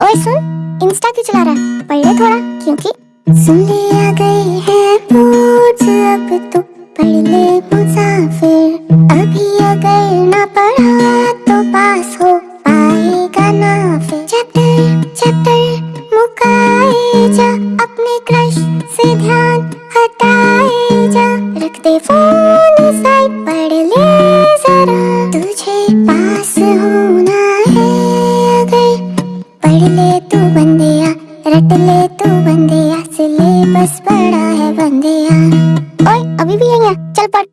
ओए सुन इंस्टा क्यों चला रहा है? पढ़ ले थोड़ा, क्योंकि सुन ले आ गई है पूछ, अब तू पढ़ ले मुसाफिर। अभी अगर ना पढ़ा तो पास हो पाएगा ना फिर चैप्टर चैप्टर, मुकाए जा, अपने क्रश से ध्यान हटाए जा। रख दे फ़ोन साइड पढ़ ले जरा। तुझे पास है। रट ले तू बंदिया, सिलेबस बड़ा है बंदिया। ओए, अभी भी यही है? चल पढ़।